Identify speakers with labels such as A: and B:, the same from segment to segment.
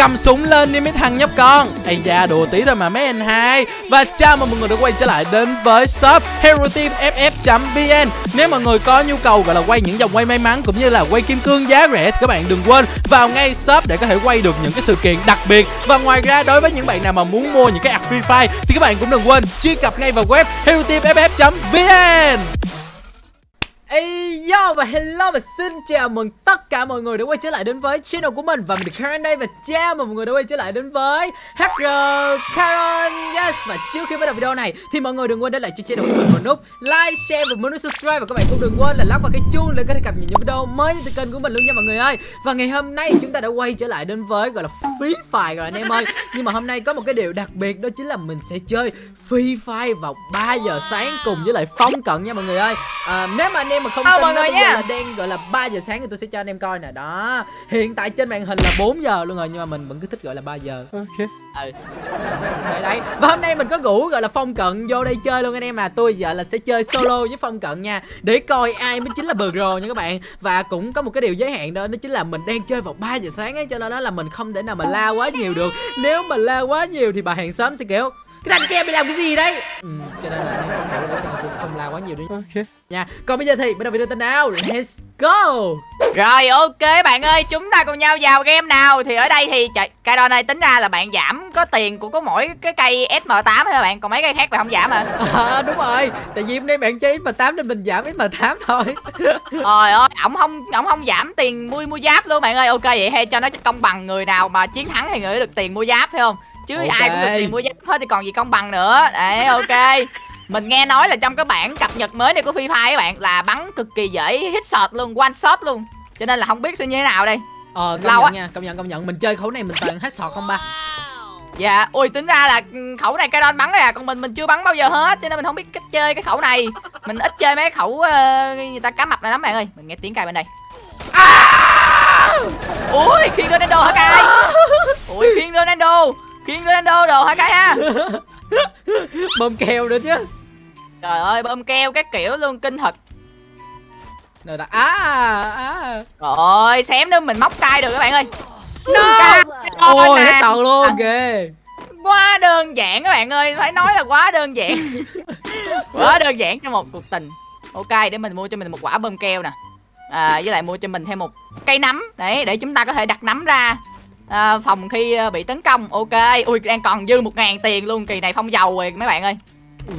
A: cầm súng lên đi mấy thằng nhóc con. Ây da, đùa tí thôi mà mấy anh hai. Và chào mừng mọi người đã quay trở lại đến với shop hero team ff vn nếu mọi người có nhu cầu gọi là quay những dòng quay may mắn cũng như là quay kim cương giá rẻ thì các bạn đừng quên vào ngay shop để có thể quay được những cái sự kiện đặc biệt. Và ngoài ra, đối với những bạn nào mà muốn mua những cái app free fire thì các bạn cũng đừng quên truy cập ngay vào web hero yo và hello và xin chào mừng tất cả mọi người đã quay trở lại đến với channel của mình. Và mình Karen đây và chào mừng mọi người đã quay trở lại đến với HR Karen. Yes Và trước khi bắt đầu video này thì mọi người đừng quên để lại cho channel của mình một nút like, share và một nút subscribe. Và các bạn cũng đừng quên là lắc vào cái chuông để có thể cập nhật những video mới từ kênh của mình luôn nha mọi người ơi. Và ngày hôm nay chúng ta đã quay trở lại đến với gọi là Free Fire rồi anh em ơi. Nhưng mà hôm nay có một cái điều đặc biệt đó chính là mình sẽ chơi Free Fire vào 3 giờ sáng cùng với lại Phong Cận nha mọi người ơi. À, Nếu mà anh em mà không
B: Ờ,
A: tin giờ
B: nha.
A: là đang gọi là 3 giờ sáng thì tôi sẽ cho anh em coi nè. Đó. Hiện tại trên màn hình là 4 giờ luôn rồi nhưng mà mình vẫn cứ thích gọi là 3 giờ.
B: Ừ.
A: Đấy, đấy. Và hôm nay mình có ngủ gọi là phong cận vô đây chơi luôn anh em à. Tôi giờ là sẽ chơi solo với phong cận nha. Để coi ai mới chính là pro nha các bạn. Và cũng có một cái điều giới hạn đó đó chính là mình đang chơi vào 3 giờ sáng ấy cho nên đó là mình không thể nào mà la quá nhiều được. Nếu mà la quá nhiều thì bà hàng xóm sẽ kiểu cái thằng kia mày làm cái gì đấy? Ừ, cho nên là hiểu nữa cho nên tôi sẽ không la quá nhiều nữa
B: Ok.
A: Nha còn bây giờ thì bắt đầu video tên nào? Let's go!
B: Rồi ok bạn ơi Chúng ta cùng nhau vào game nào? Thì ở đây thì trời, Cây đo này tính ra là bạn giảm Có tiền của có mỗi cái cây SM8 thôi bạn? Còn mấy cây khác bạn không giảm à
A: À, đúng rồi. Tại vì hôm nay bạn chơi M8 nên mình giảm M8 thôi.
B: Trời ơi ổng không ổng không giảm tiền mua mua giáp luôn bạn ơi. Ok vậy hay cho nó công bằng người nào mà chiến thắng thì người ấy được tiền mua giáp phải không Chứ
A: Ok.
B: ai cũng được tiền mua giáp hết thì còn gì công bằng nữa Đấy ok mình nghe nói là trong cái bản cập nhật mới này của Free Fire các bạn là bắn cực kỳ dễ hit shot luôn, one shot luôn. Cho nên là không biết sẽ như thế nào đây.
A: ờ công
B: Lâu
A: nhận
B: á.
A: nha công nhận công nhận mình chơi khẩu này mình toàn hết sọt không ba
B: Dạ, ui tính ra là khẩu này cái đòn bắn này à, còn mình mình chưa bắn bao giờ hết cho nên mình không biết cách chơi cái khẩu này. Mình ít chơi mấy khẩu ờ, người ta cá mập này lắm bạn ơi. Mình nghe tiếng cài bên đây. À! Ui, khiên Ronaldo hả cài? Ui, khiên Ronaldo. Khiên Ronaldo đồ hả cài ha?
A: bơm keo nữa chứ.
B: Trời ơi, bơm keo các kiểu luôn kinh thật.
A: rồi ta à à
B: Trời ơi, xém nữa mình móc cay được các bạn ơi.
A: no! Ôi hết sọt luôn
B: À.
A: ghê.
B: quá đơn giản các bạn ơi phải nói là quá đơn giản. Quá đơn giản cho một cuộc tình. Ok để mình mua cho mình một quả bơm keo nè. À, với lại mua cho mình thêm một cây nấm. Đấy để chúng ta có thể đặt nấm ra à, phòng khi ờ, bị tấn công ok. Ui đang còn dư một ngàn tiền luôn kỳ này phong dầu rồi mấy bạn ơi.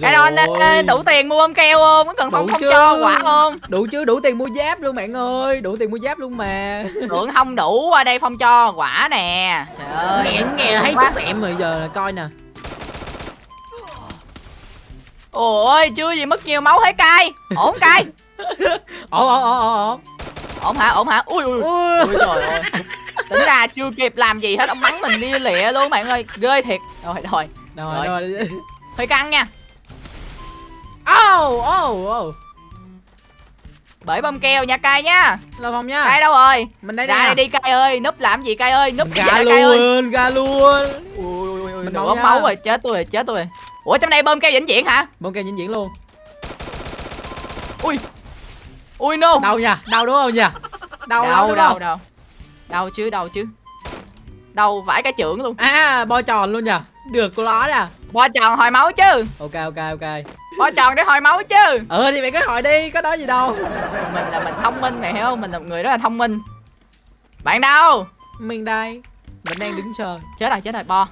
B: Cái đó
A: ôi.
B: đủ tiền mua bơm keo không? Có cần phong
A: Đủ
B: không
A: chứ.
B: cho quả không?
A: Đủ chứ đủ tiền mua giáp luôn bạn ơi. Đủ tiền mua giáp luôn mà.
B: Tưởng không đủ ở đây phong cho quả nè. Trời ơi.
A: Nghe nghe thấy chút phẹm rồi giờ là coi nè.
B: Ôi chưa gì mất nhiều máu hết cay. Ổn cay.
A: Ồ ồ ồ ồ
B: ổn. Hả? Ổn hả? Ui ui.
A: Ui.
B: ui trời ơi tính ra chưa kịp làm gì hết ông bắn mình đi lịa luôn bạn ơi. Ghê thiệt. Rồi rồi. Rồi.
A: rồi. rồi.
B: Hơi căng nha.
A: Ô ô ô.
B: Bởi bơm keo nha cay nha.
A: Lo phòng
B: cay
A: nha
B: đâu rồi?
A: Mình đây
B: ra
A: đây
B: đi cay ơi. Núp làm gì cay ơi? Núp cay ơi?
A: luôn ga luôn. Mình
B: nửa
A: máu
B: rồi chết tôi rồi chết tôi rồi. Ủa trong đây bơm keo vĩnh viễn hả?
A: Bông keo vĩnh viễn luôn.
B: Ui. Ui no.
A: Đau nha. Đau đúng không nha? Đau lắm
B: đâu
A: đúng
B: đâu chứ đâu chứ. Đâu vãi cái trưởng luôn.
A: À bo tròn luôn nha được cô ló nè.
B: Bo tròn hồi máu chứ.
A: Ok ok ok.
B: Bo tròn để hồi máu chứ.
A: Ừ thì mày cứ hỏi đi có nói gì đâu.
B: Mình là mình thông minh mày hiểu không? Mình là một người rất là thông minh. Bạn đâu?
A: Mình đây. Mình đang đứng chờ.
B: Chết rồi chết rồi bo.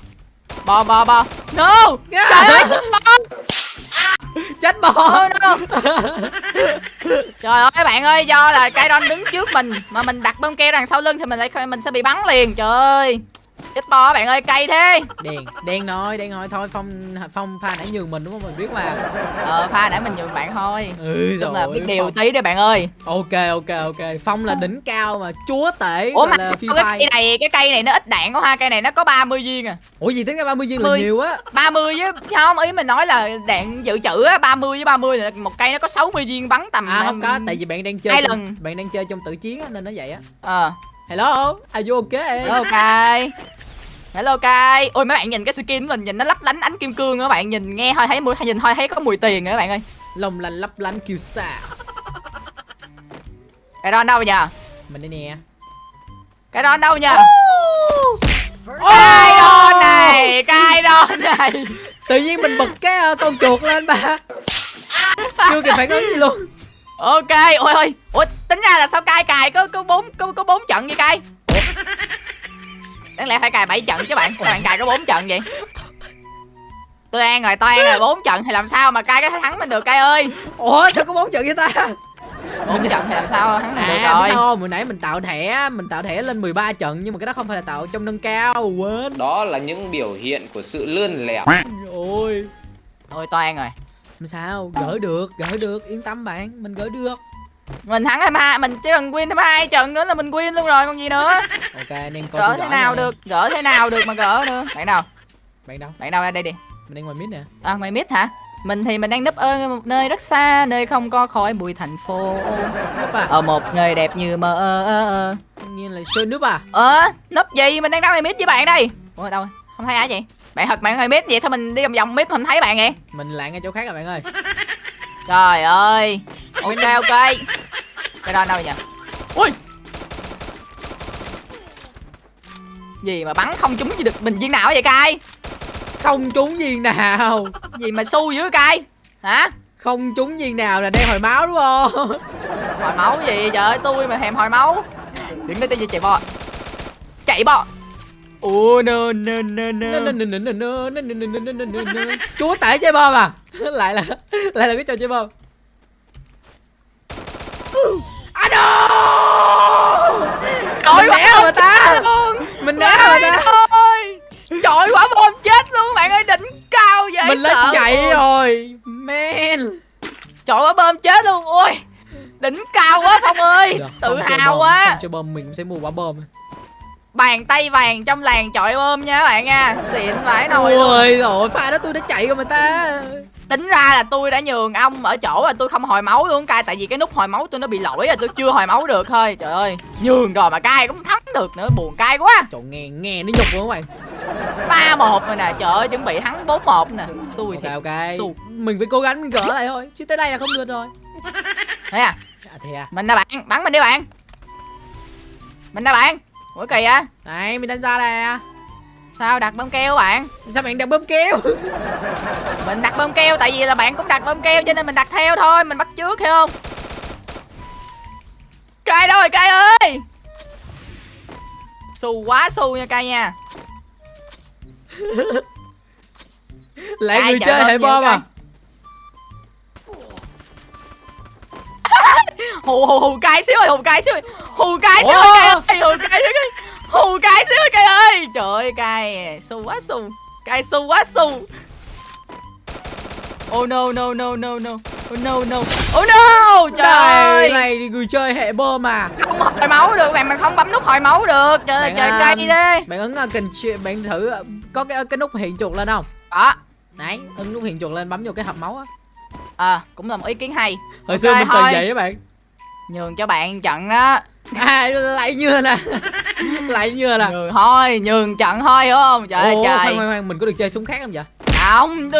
B: Bo bo bo. No!
A: Trời
B: ơi
A: chết bò.
B: Oh, no trời ơi bạn ơi do là cái đòn đứng trước mình mà mình đặt bông keo đằng sau lưng thì mình lại mình sẽ bị bắn liền. Trời ơi chết bo bạn ơi cay thế.
A: Đen đen nói đen nói. Thôi phong phong pha nãy nhường mình đúng không? Mình biết mà.
B: Ờ pha để mình nhường bạn thôi.
A: Ừ
B: chung là biết điều tí đấy bạn ơi.
A: Ok ok ok. Phong là đỉnh cao mà chúa tể
B: ủa mà
A: là
B: sao cái cây này cái cây này nó ít đạn quá ha? Cây này nó có 30 viên à?
A: Ủa gì tính ra 30 viên là
B: 10.
A: nhiều á?
B: 30 với không ý mình nói là đạn dự trữ á 30 với 30 là một cây nó có 60 viên bắn tầm
A: à không có tại vì bạn đang chơi
B: hai
A: trong,
B: lần.
A: bạn đang chơi trong tự chiến á nên nó vậy á.
B: Ờ.
A: Hello are you okay
B: cay hello cay ôi mấy bạn nhìn cái skin của mình nhìn nó lấp lánh ánh kim cương á bạn nhìn nghe thôi thấy mùi nhìn thôi thấy có mùi tiền rồi các bạn ơi.
A: Lòng lành lấp lánh kiêu sa.
B: Cái đó đâu nhờ?
A: Mình đây nè.
B: Cái đó đâu nhờ? Cay
A: tự nhiên mình bật cái ờ, con chuột lên ba. Chưa kịp phản ứng gì luôn.
B: Ok ôi ôi. Ủa tính ra là sao cay cài có có bốn có có bốn trận vậy cay đáng lẽ phải cài 7 trận chứ bạn. Các bạn cài có bốn trận vậy? Tôi an rồi tôi an rồi bốn trận thì làm sao mà cay có thể thắng mình được cay ơi?
A: Ủa sao có bốn trận với ta?
B: Bốn trận thì làm sao thắng mình được
A: à biết
B: rồi?
A: sao hồi nãy mình tạo thẻ mình tạo thẻ lên 13 trận nhưng mà cái đó không phải là tạo trong nâng cao quên.
C: Đó là những biểu hiện của sự lươn lẹo.
A: Ôi.
B: Ôi tôi an rồi.
A: Làm sao? Gỡ được gỡ được. Yên tâm bạn mình gỡ được
B: mình thắng 22 mình chỉ cần win thêm hai trận nữa là mình win luôn rồi còn gì nữa.
A: Ok anh em coi
B: gỡ thế nào được gỡ thế nào được mà gỡ nữa. Bạn nào?
A: Bạn đâu?
B: Bạn đâu đây đây đi.
A: Mình đang ngoài mid nè.
B: À ngoài mid hả? Mình thì mình đang núp ở một nơi rất xa nơi không có khói bụi thành phố.
A: À?
B: Ở một nơi đẹp như mơ ơ ơ ơ.
A: Nhiên là xuyên núp à?
B: Ờ núp gì? Mình đang ra ngoài mid với bạn đây. Ủa đâu? Không thấy ai vậy bạn thật bạn ngoài mid vậy sao mình đi vòng vòng mid không thấy bạn vậy?
A: Mình lại ngay chỗ khác rồi bạn ơi.
B: Trời ơi ok ok cái đó đâu nhỉ ui gì mà bắn không trúng gì được mình viên nào vậy cay
A: không trúng viên nào
B: gì mà su dữ cay hả
A: không trúng viên nào là đang hồi máu đúng không
B: hồi máu gì trời ơi tôi mà thèm hồi máu đứng đây tôi gì chạy bò chạy bò ồ no no no no
A: chúa tể chơi bom à lại là lại là cái trò chơi bom no
B: trời
A: mình né rồi ta? mình né rồi ta?
B: trời quả bom chết luôn bạn ơi đỉnh cao vậy
A: mình lên chạy
B: luôn.
A: rồi. Man
B: trời quả bom chết luôn. Ui đỉnh cao quá phong ơi.
A: Được,
B: tự
A: không chơi
B: hào quá.
A: không chơi bom mình sẽ mua quả bom.
B: Bàn tay vàng trong làng chọi bom nha các bạn nha. Xịn vãi nồi
A: ôi rồi pha đó tôi đã chạy rồi mà ta
B: tính ra là tôi đã nhường ông ở chỗ là tôi không hồi máu luôn cay tại vì cái nút hồi máu tôi nó bị lỗi rồi tôi chưa hồi máu được thôi. Trời ơi nhường rồi mà cay cũng thắng được nữa buồn cay quá.
A: Trời nghe nghe nó nhục luôn các bạn.
B: Ba một rồi nè trời ơi chuẩn bị thắng bốn một nè. Xui
A: ok
B: thiệt
A: ok.
B: Xù.
A: mình phải cố gắng gỡ lại thôi chứ tới đây là không được rồi.
B: Thế à?
A: À thế à?
B: Mình nè bạn bắn mình đi bạn. Mình nè bạn. Ủa kỳ á
A: này mình đánh ra nè
B: sao đặt bơm keo bạn?
A: Sao bạn đặt bơm kéo
B: mình đặt bơm keo tại vì là bạn cũng đặt bơm keo cho nên mình đặt theo thôi mình bắt trước hiểu không? Cay đâu rồi cay ơi! Xù quá xù nha cay nha.
A: Lại
B: Ai
A: người chơi hệ bom à?
B: Hù hù hù cay xíu ơi hù cay xíu ơi. hù cay xíu ơi hù cay xíu ơi hù cay xíu ơi cay ơi trời ơi cay. Xù quá xù. Cay xù quá xù. Oh no no no no no. Oh no no. Oh no! Trời ơi.
A: này thì người chơi hệ bom à
B: Không hồi máu được bạn Mình không bấm nút hồi máu được. Trời ơi trời
A: à,
B: cay đi.
A: bạn ấn uh, cần bạn thử uh, có cái cái nút hiện chuột lên không?
B: Đó
A: đấy ấn nút hiện chuột lên bấm vô cái hộp máu á.
B: À cũng là một ý kiến hay.
A: Hồi
B: Ok,
A: xưa mình từng vậy á bạn.
B: Nhường cho bạn trận đó.
A: À lại như nè lại như nè
B: Nhường thôi Nhường trận thôi hiểu không? Trời ơi trời.
A: khoan, khoan, khoan, mình có được chơi súng khác không vậy?
B: Không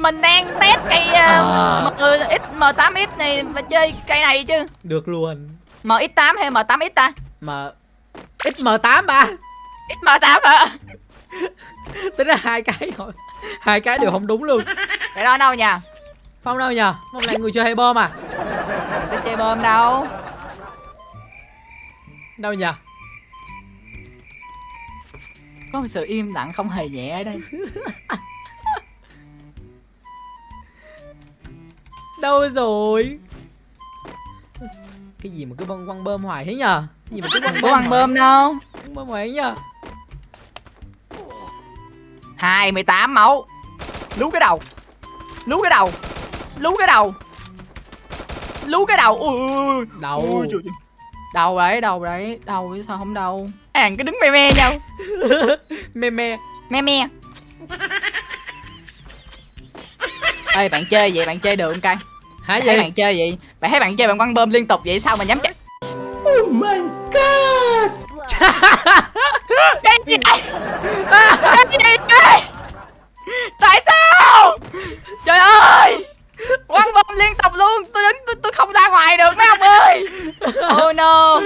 B: Mình đang test cây uh, M, M8X này Và chơi cây này chứ.
A: Được luôn.
B: MX8 hay M8X ta?
A: Mà XM8 ba.
B: XM8 hả?
A: Tính ra hai cái rồi hai cái đều không đúng luôn.
B: Cái đó đâu nha
A: phong đâu nhờ? Phong lại người chơi hệ bom à?
B: Mình có chơi bơm đâu.
A: Đâu nhờ
B: Có một sự im lặng không hề nhẹ ở đây.
A: Đâu rồi? Cái gì mà cứ băng quăng bơm hoài thế nhờ? Cái gì mà cứ
B: Có
A: bơm
B: ăn bơm đâu.
A: Quăng bơm hoài thế nhờ?
B: 28 máu. Lú cái đầu. Lú cái đầu. Lú cái đầu. Lú cái đầu. Ui, ui,
A: đầu.
B: Ui, trời, trời. Đầu đấy, đầu đấy. Đầu chứ sao không đâu. Hàng cứ đứng me me nhau.
A: Me me.
B: Me me. Ê bạn chơi vậy bạn chơi được không cay?
A: Hả
B: Bạn
A: vậy?
B: bạn chơi vậy? Bạn thấy bạn chơi bạn quăng bơm liên tục vậy sao mà nhắm chắc
A: oh my god!
B: Cái gì Cái gì đây Tại sao Trời ơi Quăng bơm liên tục luôn Tôi đứng tôi, tôi không ra ngoài được mấy ông ơi Oh no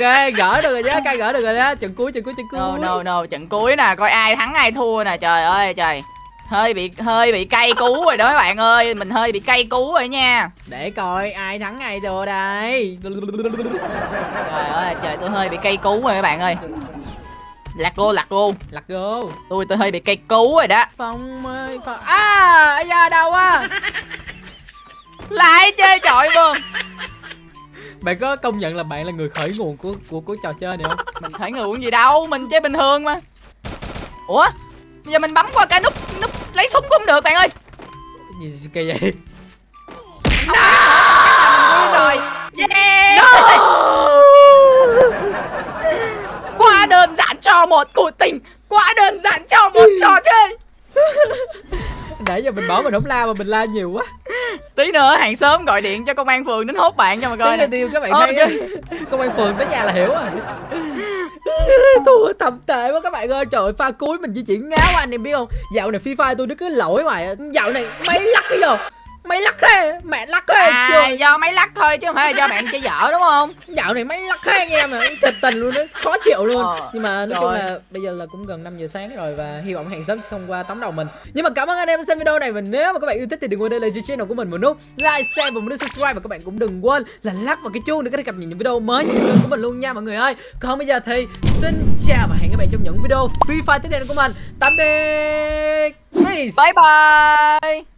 A: ok gỡ được rồi nhá cay gỡ được rồi đó trận cuối trận cuối trận cuối.
B: No no no Trận cuối nè Coi ai thắng ai thua nè Trời ơi trời. Hơi bị hơi bị cay cú rồi đó các bạn ơi mình hơi bị cay cú rồi nha.
A: Để coi ai thắng ai thua đây.
B: Trời ơi trời tôi hơi bị cay cú rồi các bạn ơi. Lạc cô lạc cô
A: Lật go
B: tôi tôi hơi bị cay cú rồi đó.
A: Phong ơi Phong. À da đâu á
B: lại chơi chọi bơm
A: Bạn có công nhận là bạn là người khởi nguồn của của của trò chơi này không?
B: mình khởi nguồn gì đâu mình chơi bình thường mà. Ủa? Bây giờ mình bấm qua cái nút nút lấy súng cũng được bạn ơi.
A: Gì kỳ vậy?
B: Win rồi. Yeah! Quá đơn giản cho một cuộc tình. Quá đơn giản cho một trò chơi
A: Nãy giờ mình bỏ mình không la mà mình la nhiều quá.
B: Tí nữa hàng xóm gọi điện cho công an phường đến hốt bạn cho mà coi
A: Tí tiêu các bạn
B: Ok.
A: thấy á. Công an phường tới nhà là hiểu rồi. Thua tầm tệ quá các bạn ơi. Trời ơi pha cuối mình di chuyển ngáo anh em biết không? Dạo này FIFA tôi nó cứ lỗi ngoài Dạo này mấy lắc cái giờ Mấy lắc thế Mẹ lắc thế
B: à do máy lắc thôi chứ không phải là do bạn chơi dở đúng không?
A: Dạo này mấy lắc thế anh em à Thật tình luôn đó Khó chịu luôn.
B: Ờ,
A: Nhưng mà nói
B: trời
A: chung là Bây giờ là cũng gần 5 giờ sáng rồi Và hy vọng hàng xóm sẽ không qua tóm đầu mình. Nhưng mà cảm ơn anh em đã xem video này Và nếu mà các bạn yêu thích thì đừng quên để lại cho channel của mình một nút Like, share và một nút subscribe Và các bạn cũng đừng quên là lắc vào cái chuông Để có thể cập nhật những video mới nhất của mình luôn nha mọi người ơi. Còn bây giờ thì xin chào và hẹn gặp lại trong những video Free Fire tiếp theo của mình. Tạm biệt. Peace.
B: Bye bye